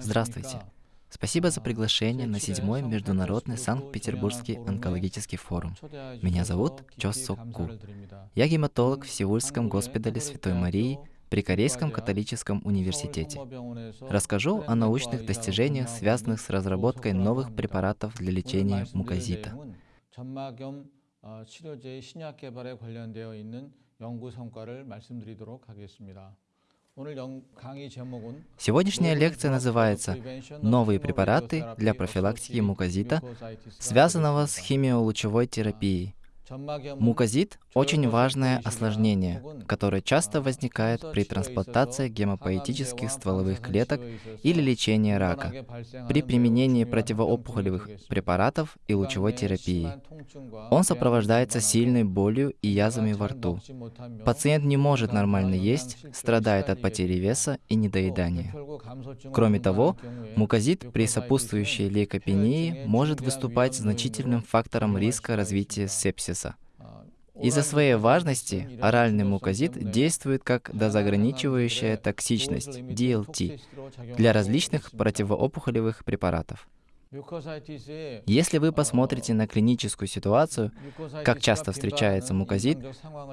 Здравствуйте. Спасибо за приглашение на седьмой Международный Санкт-Петербургский онкологический форум. Меня зовут Чо Сок Ку. Я гематолог в Сеульском госпитале Святой Марии при Корейском католическом университете. Расскажу о научных достижениях, связанных с разработкой новых препаратов для лечения мукозита. Сегодняшняя лекция называется «Новые препараты для профилактики мукозита, связанного с химиолучевой терапией». Мукозит – очень важное осложнение, которое часто возникает при трансплантации гемопоэтических стволовых клеток или лечении рака, при применении противоопухолевых препаратов и лучевой терапии. Он сопровождается сильной болью и язвами во рту. Пациент не может нормально есть, страдает от потери веса и недоедания. Кроме того, мукозит при сопутствующей лейкопении может выступать значительным фактором риска развития сепсиса. Из-за своей важности оральный мукозит действует как дозаграничивающая токсичность DLT для различных противоопухолевых препаратов. Если вы посмотрите на клиническую ситуацию, как часто встречается мукозит,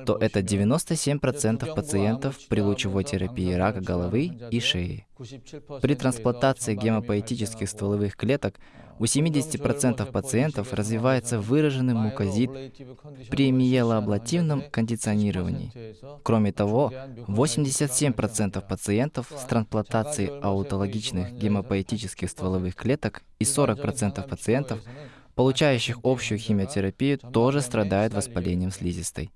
то это 97% пациентов при лучевой терапии рака головы и шеи. При трансплантации гемопоэтических стволовых клеток у 70% пациентов развивается выраженный мукозит при миелоаблативном кондиционировании. Кроме того, 87% пациентов с трансплантацией аутологичных гемопоэтических стволовых клеток и 40% пациентов, получающих общую химиотерапию, тоже страдают воспалением слизистой.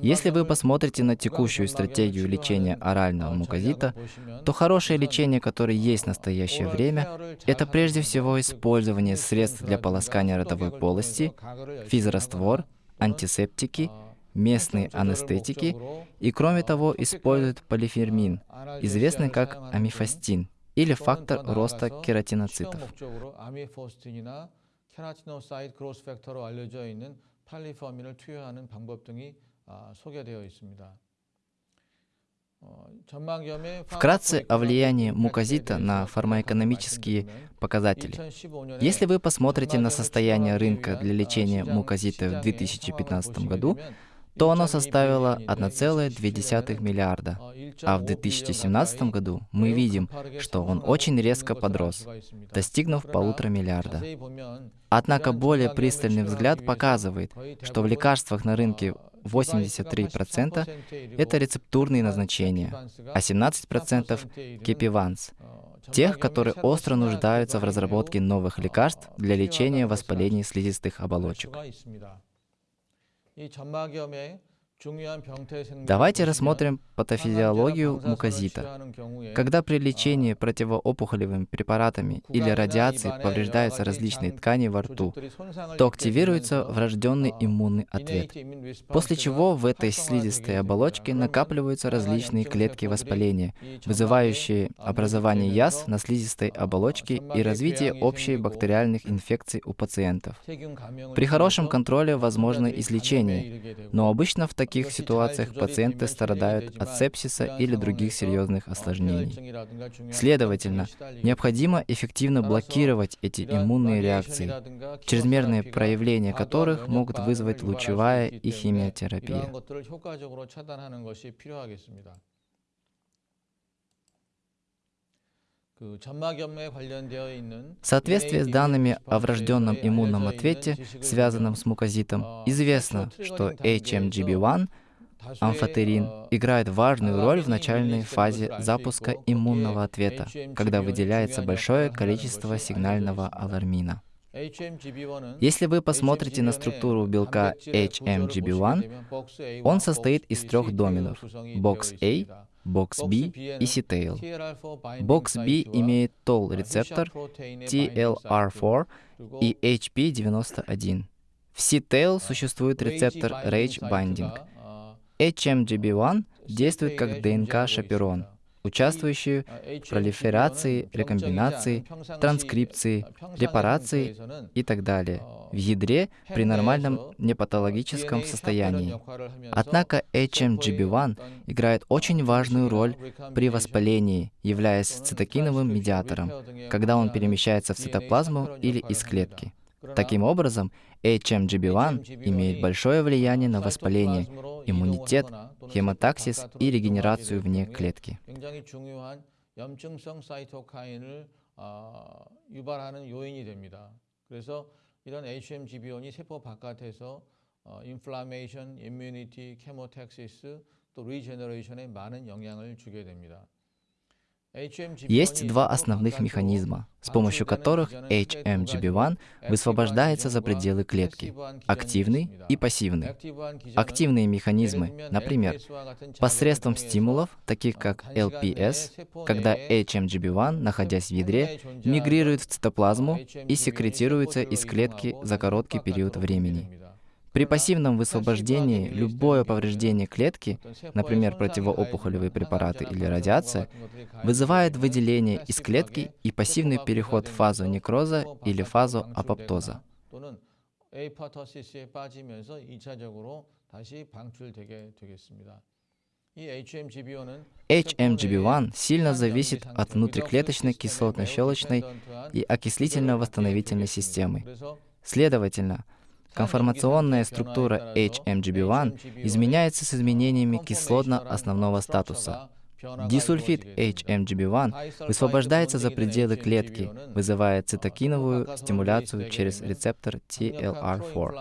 Если вы посмотрите на текущую стратегию лечения орального мукозита, то хорошее лечение, которое есть в настоящее время, это прежде всего использование средств для полоскания ротовой полости, физраствор, антисептики, местные анестетики и, кроме того, используют полифермин, известный как амифастин, или фактор роста кератиноцитов. 팔리포아민을 투여하는 방법 등이 소개되어 있습니다. Вкратце о влиянии мукозита на фармакономические показатели. Если вы посмотрите на состояние рынка для лечения мукозита в 2015 году, то оно составило 1,2 миллиарда, а в 2017 году мы видим, что он очень резко подрос, достигнув полутора миллиарда. Однако более пристальный взгляд показывает, что в лекарствах на рынке 83% это рецептурные назначения, а 17% кепиванс, тех, которые остро нуждаются в разработке новых лекарств для лечения воспалений слизистых оболочек. 이 점막염의 Давайте рассмотрим патофизиологию мукозита. Когда при лечении противоопухолевыми препаратами или радиацией повреждаются различные ткани во рту, то активируется врожденный иммунный ответ, после чего в этой слизистой оболочке накапливаются различные клетки воспаления, вызывающие образование язв на слизистой оболочке и развитие общей бактериальных инфекций у пациентов. При хорошем контроле возможно излечение, но обычно в таких таких ситуациях пациенты страдают от сепсиса или других серьезных осложнений. Следовательно, необходимо эффективно блокировать эти иммунные реакции, чрезмерные проявления которых могут вызвать лучевая и химиотерапия. В соответствии с данными о врожденном иммунном ответе, связанном с мукозитом, известно, что HMGB1 амфотерин играет важную роль в начальной фазе запуска иммунного ответа, когда выделяется большое количество сигнального алармина. Если вы посмотрите на структуру белка HMGB1, он состоит из трех доменов – бокс A, бокс B и C-tail. Бокс B имеет TOL-рецептор TLR4 и HP91. В C-tail существует рецептор RAGE binding. HMGB1 действует как ДНК-шаперон, участвующие в пролиферации, рекомбинации, транскрипции, репарации и так далее в ядре при нормальном непатологическом состоянии. Однако HMGB1 играет очень важную роль при воспалении, являясь цитокиновым медиатором, когда он перемещается в цитоплазму или из клетки. Таким образом, HMGB1 имеет большое влияние на воспаление, иммунитет, хемотаксис и регенерацию вне клетки. 이런 HMGB1이 세포 바깥에서 인플라메이션, 임뮤니티, 케모텍시스, 또 리제너레이션에 많은 영향을 주게 됩니다. Есть два основных механизма, с помощью которых HMGB1 высвобождается за пределы клетки – активный и пассивный. Активные механизмы, например, посредством стимулов, таких как LPS, когда HMGB1, находясь в ядре, мигрирует в цитоплазму и секретируется из клетки за короткий период времени. При пассивном высвобождении любое повреждение клетки, например, противоопухолевые препараты или радиация, вызывает выделение из клетки и пассивный переход в фазу некроза или фазу апоптоза. HMGB1 сильно зависит от внутриклеточной кислотно-щелочной и окислительно-восстановительной системы. Следовательно, Конформационная структура HMGB1 изменяется с изменениями кислотно-основного статуса. Дисульфид HMGB1 высвобождается за пределы клетки, вызывая цитокиновую стимуляцию через рецептор TLR4.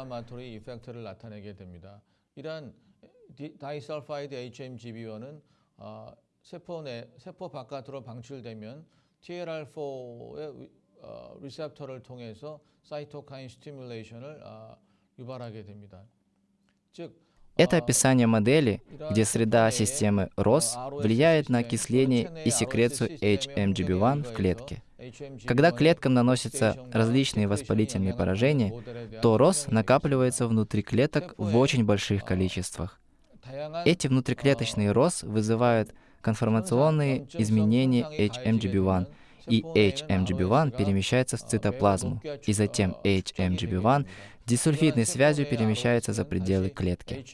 어, 리셉터를 통해서 사이토카인 스티뮬레이션을 어, 유발하게 됩니다. 즉 это описание модели, где среда системы ROS влияет на окисление и секрецию HMGB1 в клетке. Когда клеткам наносятся различные воспалительные поражения, то ROS накапливается внутри клеток в очень больших количествах. Эти внутриклеточные ROS вызывают конформационные изменения HMGB1, и HMGB1 перемещается в цитоплазму, и затем HMGB1 дисульфидной связью перемещается за пределы клетки.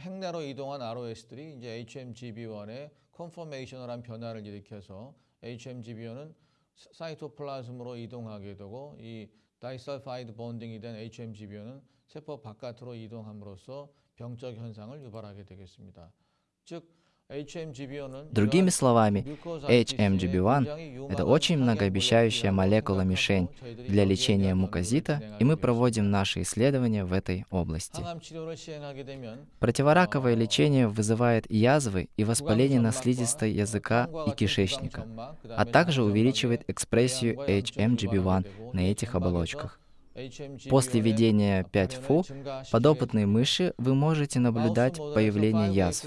행내로 이동한 ROS들이 이제 HMGB1의 컨포메이셔널한 변화를 일으켜서 HMGB1은 사이토플라즘으로 이동하게 되고 이 다이설파이드 본딩이 된 HMGB1은 세포 바깥으로 이동함으로써 병적 현상을 유발하게 되겠습니다. 즉 Другими словами, HMGB1 — это очень многообещающая молекула-мишень для лечения мукозита, и мы проводим наши исследования в этой области. Противораковое лечение вызывает язвы и воспаление на слизистой языка и кишечника, а также увеличивает экспрессию HMGB1 на этих оболочках. После введения 5FU подопытной мыши вы можете наблюдать появление язв.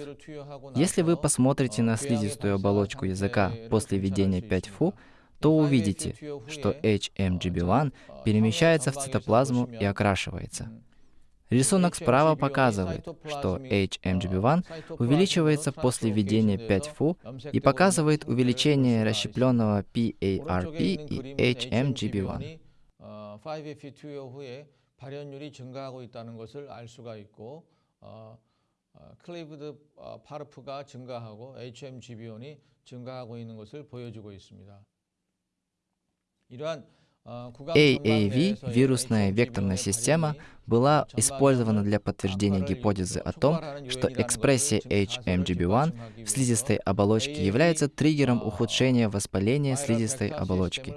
Если вы посмотрите на слизистую оболочку языка после введения 5FU, то увидите, что HMGB1 перемещается в цитоплазму и окрашивается. Рисунок справа показывает, что HMGB1 увеличивается после введения 5FU и показывает увеличение расщепленного PARP и HMGB1. 5FP 투여 후에 발현율이 증가하고 있다는 것을 알 수가 있고 어, 어, 클레이브드 어, 파르프가 증가하고 HMGB1이 증가하고 있는 것을 보여주고 있습니다. 이러한 AAV, вирусная векторная система, была использована для подтверждения гипотезы о том, что экспрессия HMGB1 в слизистой оболочке является триггером ухудшения воспаления слизистой оболочки.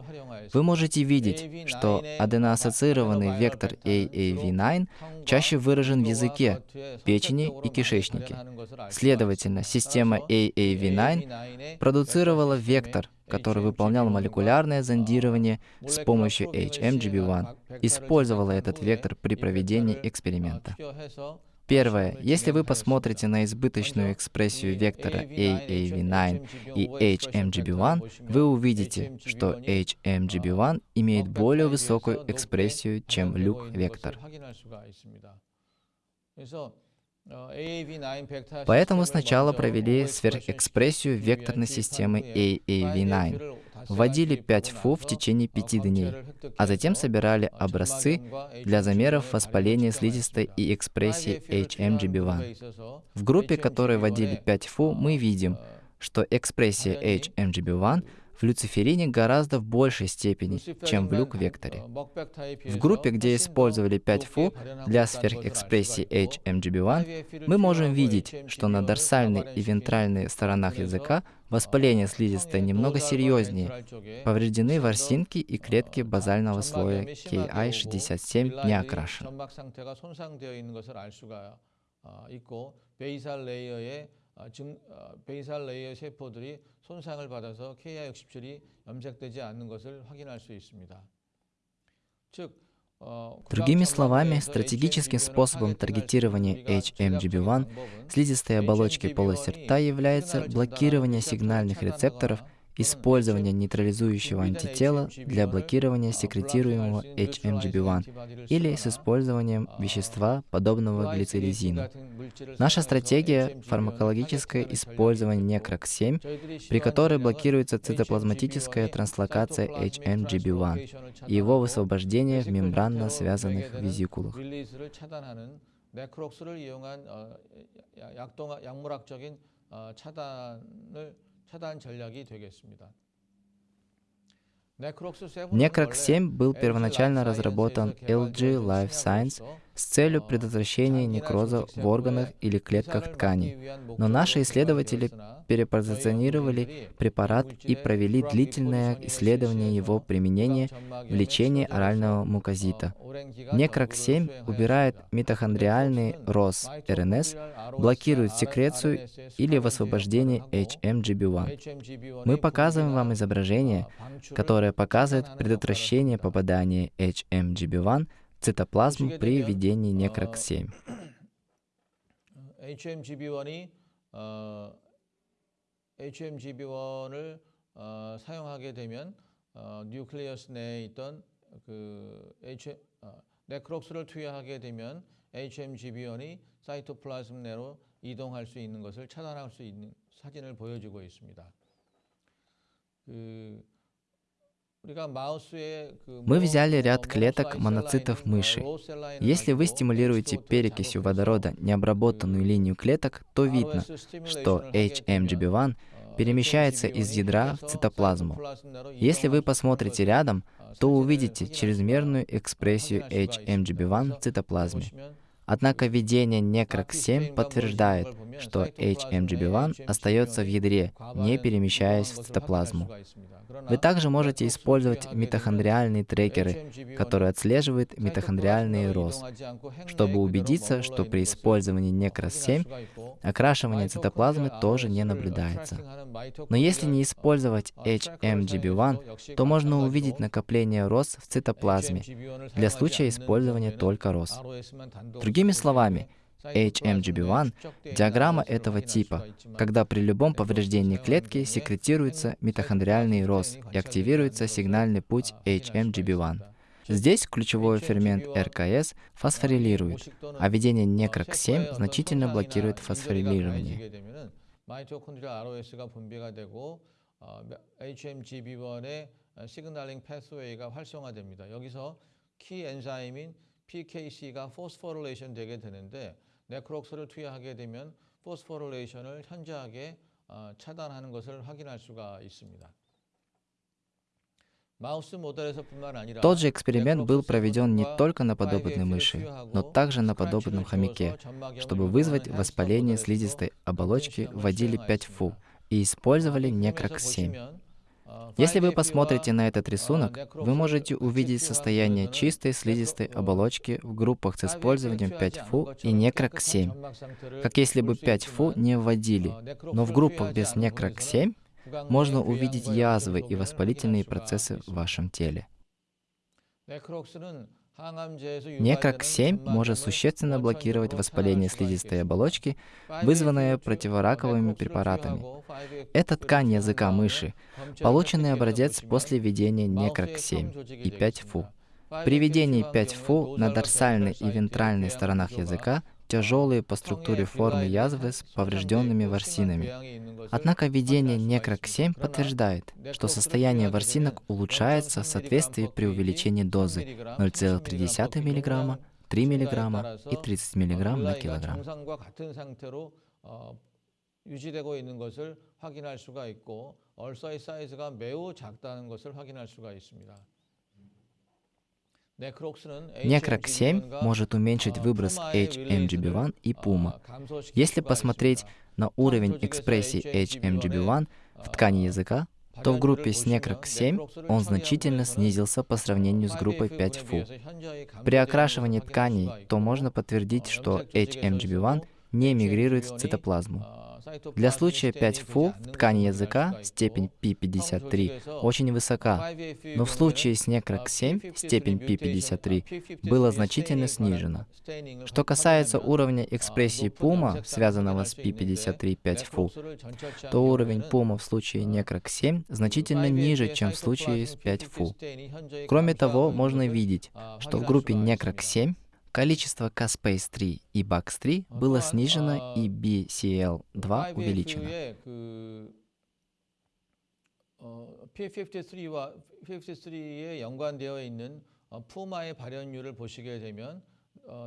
Вы можете видеть, что аденоассоциированный вектор AAV9 чаще выражен в языке, печени и кишечнике. Следовательно, система AAV9 продуцировала вектор, который выполнял молекулярное зондирование с помощью HMGB1, использовала этот вектор при проведении эксперимента. Первое. Если вы посмотрите на избыточную экспрессию вектора AAV9 и HMGB1, вы увидите, что HMGB1 имеет более высокую экспрессию, чем люк-вектор. Поэтому сначала провели сверхэкспрессию векторной системы AAV9, вводили 5 фу в течение 5 дней, а затем собирали образцы для замеров воспаления слизистой и экспрессии HMGB1. В группе, которой вводили 5 фу, мы видим, что экспрессия HMGB1 в люциферине гораздо в большей степени, чем в люк-векторе. В группе, где использовали 5-фу для сверхэкспрессии HMGB1, мы можем видеть, что на дорсальной и вентральной сторонах языка воспаление слизистой немного серьезнее. Повреждены ворсинки и клетки базального слоя KI67 не окрашены. 증, 베이살 레이어 세포들이 손상을 받아서 KI67이 염색되지 않는 것을 확인할 수 있습니다. 즉, Другими словами, стратегическим способом таргетирования HMGB1 слизистой оболочки полости рта является блокирование сигнальных рецепторов – использование нейтрализующего антитела для блокирования секретируемого HMGB1 или с использованием вещества, подобного глицеризину. Наша стратегия – фармакологическое использование некрок-7, при которой блокируется цитоплазматическая транслокация HMGB1 и его высвобождение в мембранно связанных визикулах. 차단 전략이 되겠습니다. Necrox-7 был первоначально разработан LG Life Science с целью предотвращения некроза в органах или клетках ткани. Но наши исследователи перепозиционировали препарат и провели длительное исследование его применения в лечении орального мукозита. Некрок-7 убирает митохондриальный РОС, РНС, блокирует секрецию или высвобождение HMGB1. Мы показываем вам изображение, которое показывает предотвращение попадания HMGB1 цитоплазму при введении некрок-7. HMGB1이 어, HMGB1을 어, 사용하게 되면 어, 뉴클리어스 내에 있던 그 H, 어, 네크록스를 투여하게 되면 HMGB1이 사이토플라즘 내로 이동할 수 있는 것을 차단할 수 있는 사진을 보여주고 있습니다. 그 Мы взяли ряд клеток моноцитов мыши. Если вы стимулируете перекисью водорода необработанную линию клеток, то видно, что HMGB1 перемещается из ядра в цитоплазму. Если вы посмотрите рядом, то увидите чрезмерную экспрессию HMGB1 в цитоплазме. Однако введение Necrox-7 подтверждает, что HMGB1 остается в ядре, не перемещаясь в цитоплазму. Вы также можете использовать митохондриальные трекеры, которые отслеживают митохондриальный рост, чтобы убедиться, что при использовании Necros-7 окрашивание цитоплазмы тоже не наблюдается. Но если не использовать HMGB1, то можно увидеть накопление рост в цитоплазме для случая использования только рост. Другими словами, HMGB1 – диаграмма этого типа, когда при любом повреждении клетки секретируется митохондриальный рост и активируется сигнальный путь HMGB1. Здесь ключевой фермент РКС фосфорилирует, а введение некрок-7 значительно блокирует фосфорилирование. 시그널링 패스웨이가 활성화됩니다. 여기서 키 엔자임인 PKC가 포스포릴레이션 되게 되는데 네크록스를 투여하게 되면 포스포릴레이션을 현저하게 차단하는 것을 확인할 수가 있습니다. Тот же эксперимент был проведен не только на подопытной мыши, но также на подопытном хомяке. Чтобы вызвать воспаление слизистой оболочки, вводили 5-фу и использовали некрокс-7. Если вы посмотрите на этот рисунок, вы можете увидеть состояние чистой слизистой оболочки в группах с использованием 5-фу и некрок-7, как если бы 5-фу не вводили. Но в группах без некрок-7 можно увидеть язвы и воспалительные процессы в вашем теле. Некрок-7 может существенно блокировать воспаление слизистой оболочки, вызванное противораковыми препаратами. Это ткань языка мыши, полученный образец после введения Некрок-7 и 5-ФУ. При введении 5-ФУ на дорсальной и вентральной сторонах языка тяжелые по структуре формы язвы с поврежденными ворсинами. Однако введение некрок-7 подтверждает, что состояние ворсинок улучшается в соответствии при увеличении дозы 0,3 мг, 3 мг и 30 мг на килограмм. 유지되고 있는 것을 확인할 수가 있고 얼서의 사이즈가 매우 작다는 것을 확인할 수가 있습니다. Некрок-7 может уменьшить выброс HMGB1 и PUMA. Если посмотреть на уровень экспрессии HMGB1 в ткани языка, то в группе с Некрок-7 он значительно снизился по сравнению с группой 5-FU. При окрашивании тканей то можно подтвердить, что HMGB1 не мигрирует в цитоплазму. Для случая 5-фу в ткани языка степень P53 очень высока, но в случае с некрок-7 степень P53 была значительно снижена. Что касается уровня экспрессии пума, связанного с P53 5-фу, то уровень пума в случае некрок-7 значительно ниже, чем в случае с 5-фу. Кроме того, можно видеть, что в группе некрок-7 Количество Caspace-3 и Bax-3 было снижено и BCL-2 увеличено. P53와 53에 연관되어 있는 푸마의 발현율을 보시게 되면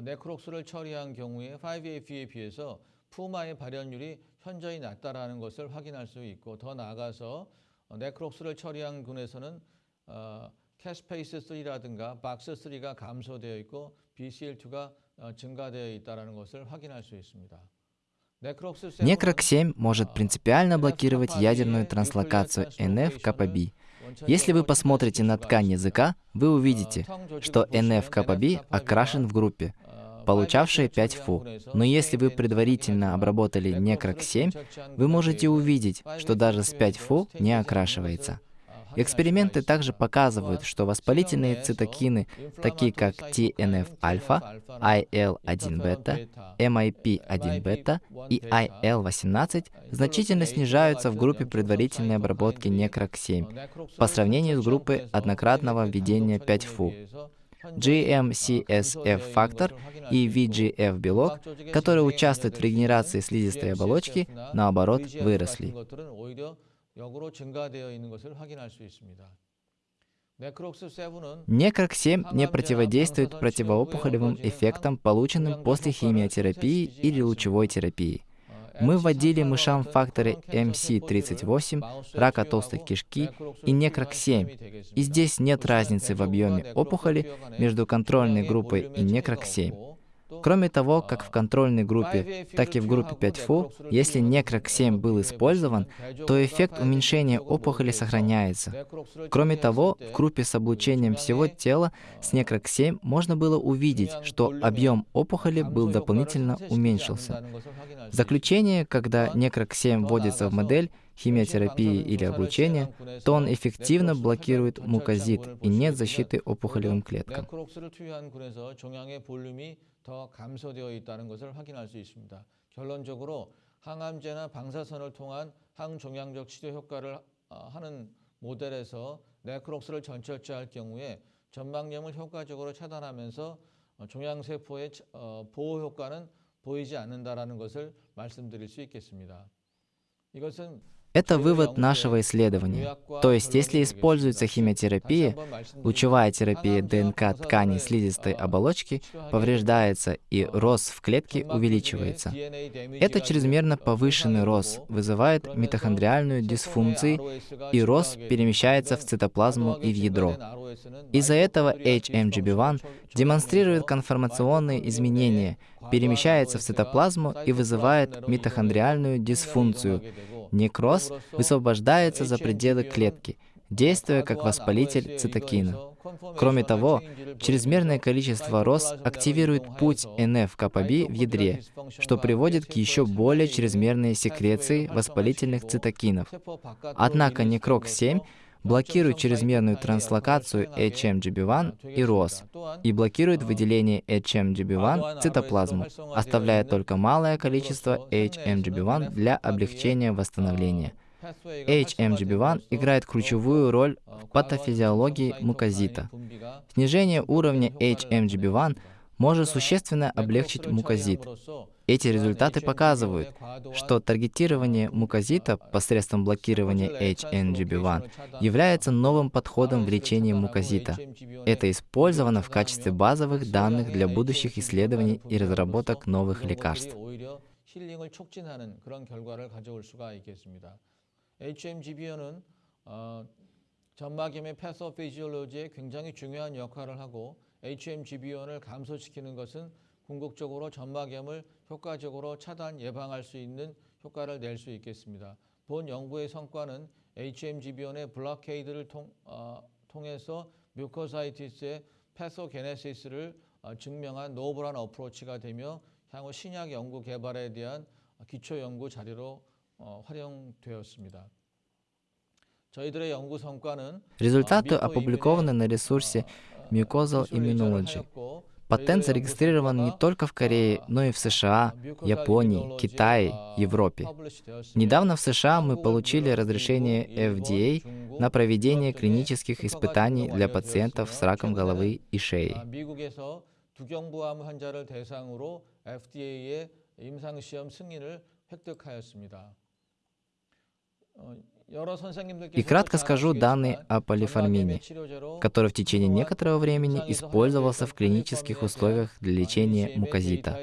네크록스를 처리한 경우에 5AF에 비해서 푸마의 발현율이 현저히 낮다라는 것을 확인할 수 있고 더 나아가서 네크록스를 처리한 군에서는 캐스페이스 3라든가 박스 3가 감소되어 있고 BCL2가 증가되어 있다는 것을 확인할 수 있습니다. Некрок-7 может принципиально блокировать ядерную транслокацию NF-КПБ. Если вы посмотрите на ткань языка, вы увидите, что NF-КПБ окрашен в группе, получавшие 5 фу. Но если вы предварительно обработали некрок-7, вы можете увидеть, что даже с 5 фу не окрашивается. Эксперименты также показывают, что воспалительные цитокины, такие как TNF-альфа, IL-1-бета, MIP-1-бета и IL-18, значительно снижаются в группе предварительной обработки некрок-7 по сравнению с группой однократного введения 5-ФУ. GM-CSF-фактор и VGF-белок, которые участвуют в регенерации слизистой оболочки, наоборот, выросли. 역으로 증가되어 있는 것을 확인할 수 있습니다. Некрок-7 не противодействует противоопухолевым эффектам, полученным после химиотерапии или лучевой терапии. Мы вводили мышам факторы MC38, рака толстой кишки и некрок-7, и здесь нет разницы в объеме опухоли между контрольной группой и некрок-7. Кроме того, как в контрольной группе, так и в группе 5ФУ, если некрок-7 был использован, то эффект уменьшения опухоли сохраняется. Кроме того, в группе с облучением всего тела с некрок-7 можно было увидеть, что объем опухоли был дополнительно уменьшился. В заключение, когда некрок-7 вводится в модель, химиотерапии или облучения, то он эффективно блокирует мукозит и нет защиты опухолевым клеткам. 더 감소되어 있다는 것을 확인할 수 있습니다. 결론적으로 항암제나 방사선을 통한 항종양적 치료 효과를 하는 모델에서 네크록스를 전철제할 경우에 전막염을 효과적으로 차단하면서 종양세포의 보호 효과는 보이지 않는다는 것을 말씀드릴 수 있겠습니다. 이것은 Это вывод нашего исследования. То есть, если используется химиотерапия, лучевая терапия ДНК ткани слизистой оболочки повреждается и рост в клетке увеличивается. Это чрезмерно повышенный рост вызывает митохондриальную дисфункцию, и рост перемещается в цитоплазму и в ядро. Из-за этого HMGB1 демонстрирует конформационные изменения, перемещается в цитоплазму и вызывает митохондриальную дисфункцию, Некроз высвобождается за пределы клетки, действуя как воспалитель цитокина. Кроме того, чрезмерное количество РОС активирует путь НФ-КПБ в ядре, что приводит к еще более чрезмерной секреции воспалительных цитокинов. Однако некрок-7 блокирует чрезмерную транслокацию HMGB1 и ROS и блокирует выделение HMGB1 в цитоплазму, оставляя только малое количество HMGB1 для облегчения восстановления. HMGB1 играет ключевую роль в патофизиологии мукозита. Снижение уровня HMGB1 может существенно облегчить мукозит. Эти результаты показывают, что таргетирование мукозита посредством блокирования HNGB1 является новым подходом в лечении мукозита. Это использовано в качестве базовых данных для будущих исследований и разработок новых лекарств. 전막염의 패소피지올로지에 굉장히 중요한 역할을 하고 HMGB1을 감소시키는 것은 궁극적으로 전막염을 효과적으로 차단 예방할 수 있는 효과를 낼 수 있겠습니다. 본 연구의 성과는 HMGB1의 블로케이드를 통, 어, 통해서 뮤코사이티스의 패소게네시스를 어, 증명한 노블한 어프로치가 되며 향후 신약 연구 개발에 대한 기초 연구 자료로 어, 활용되었습니다. Результаты опубликованы на ресурсе Mucosal Immunology. Патент зарегистрирован не только в Корее, но и в США, Японии, Китае, Европе. Недавно в США мы получили разрешение FDA на проведение клинических испытаний для пациентов с раком головы и шеи. И кратко скажу данные о полиформине, который в течение некоторого времени использовался в клинических условиях для лечения мукозита.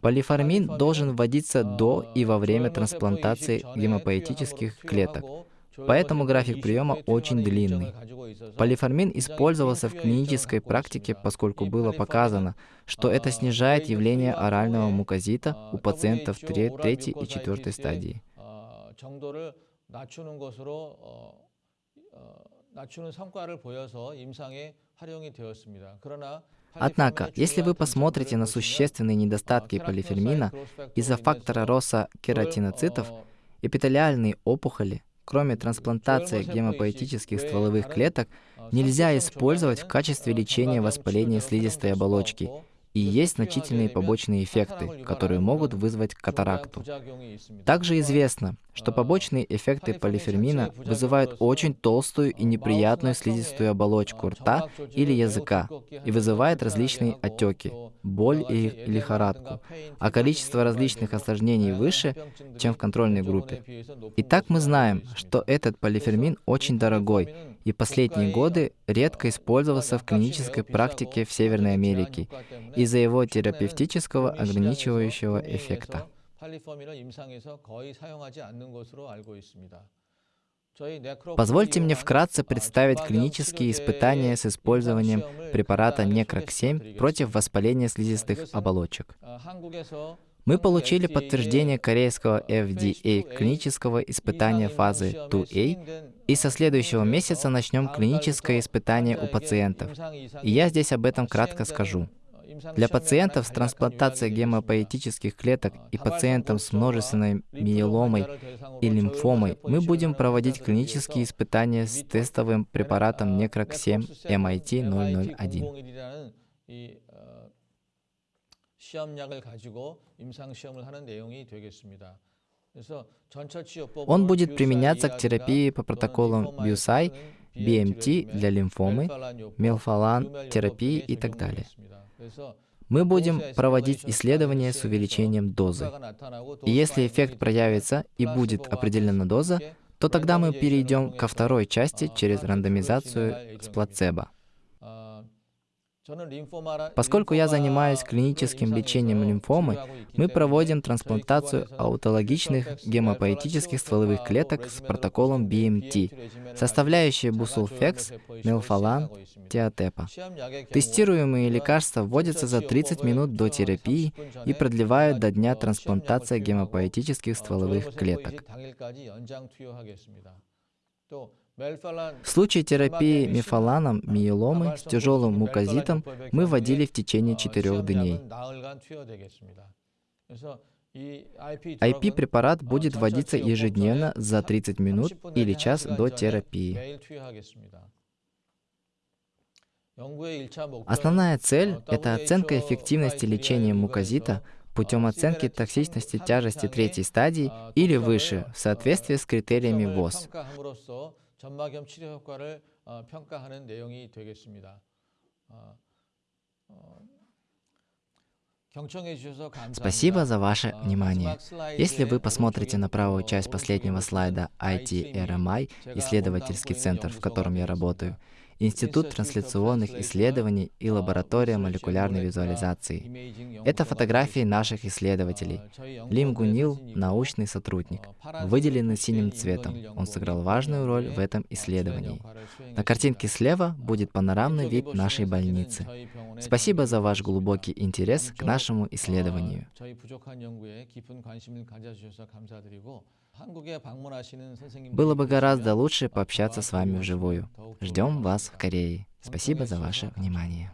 Полиформин должен вводиться до и во время трансплантации гемопоэтических клеток, Поэтому график приема очень длинный. Полиформин использовался в клинической практике, поскольку было показано, что это снижает явление орального мукозита у пациентов 3, 3 и 4 стадии. 낮추는 것으로 어, 어, 낮추는 성과를 보여서 임상에 활용이 되었습니다. 그러나 Однако, если вы посмотрите на существенные недостатки полифермина из-за фактора роста кератиноцитов, эпителиальные опухоли, кроме трансплантации гемопоэтических стволовых клеток, нельзя использовать в качестве лечения воспаления слизистой оболочки и есть значительные побочные эффекты, которые могут вызвать катаракту. Также известно, что побочные эффекты полифермина вызывают очень толстую и неприятную слизистую оболочку рта или языка и вызывают различные отеки, боль и лихорадку, а количество различных осложнений выше, чем в контрольной группе. Итак, мы знаем, что этот полифермин очень дорогой и последние годы редко использовался в клинической практике в Северной Америке из-за его терапевтического ограничивающего эффекта. Позвольте мне вкратце представить клинические испытания с использованием препарата Некрок-7 против воспаления слизистых оболочек. Мы получили подтверждение корейского FDA клинического испытания фазы 2A, и со следующего месяца начнем клиническое испытание у пациентов. И я здесь об этом кратко скажу. Для пациентов с трансплантацией гемопоэтических клеток и пациентам с множественной миеломой и лимфомой мы будем проводить клинические испытания с тестовым препаратом Necroc-7 MIT-001. Он будет применяться к терапии по протоколам BUSAI, BMT для лимфомы, мелфалан терапии и так далее. Мы будем проводить исследования с увеличением дозы. И если эффект проявится и будет определена доза, то тогда мы перейдем ко второй части через рандомизацию с плацебо. Поскольку я занимаюсь клиническим лечением лимфомы, мы проводим трансплантацию аутологичных гемопоэтических стволовых клеток с протоколом BMT, составляющие бусулфекс, мелфалан, тиотепа. Тестируемые лекарства вводятся за 30 минут до терапии и продлевают до дня трансплантации гемопоэтических стволовых клеток. В случае терапии мифаланом миеломы с тяжелым мукозитом мы вводили в течение четырех дней. IP-препарат будет вводиться ежедневно за 30 минут или час до терапии. Основная цель — это оценка эффективности лечения мукозита путем оценки токсичности тяжести третьей стадии или выше в соответствии с критериями ВОЗ. 전막염 치료 효과를 평가하는 내용이 되겠습니다. Спасибо за ваше внимание. Если вы посмотрите на правую часть последнего слайда IT-RMI, исследовательский центр, в котором я работаю, Институт трансляционных исследований и лаборатория молекулярной визуализации. Это фотографии наших исследователей. Лим Гунил — научный сотрудник, выделенный синим цветом. Он сыграл важную роль в этом исследовании. На картинке слева будет панорамный вид нашей больницы. Спасибо за ваш глубокий интерес к нашему исследованию. Было бы гораздо лучше пообщаться с вами вживую. Ждем вас в Корее. Спасибо за ваше внимание.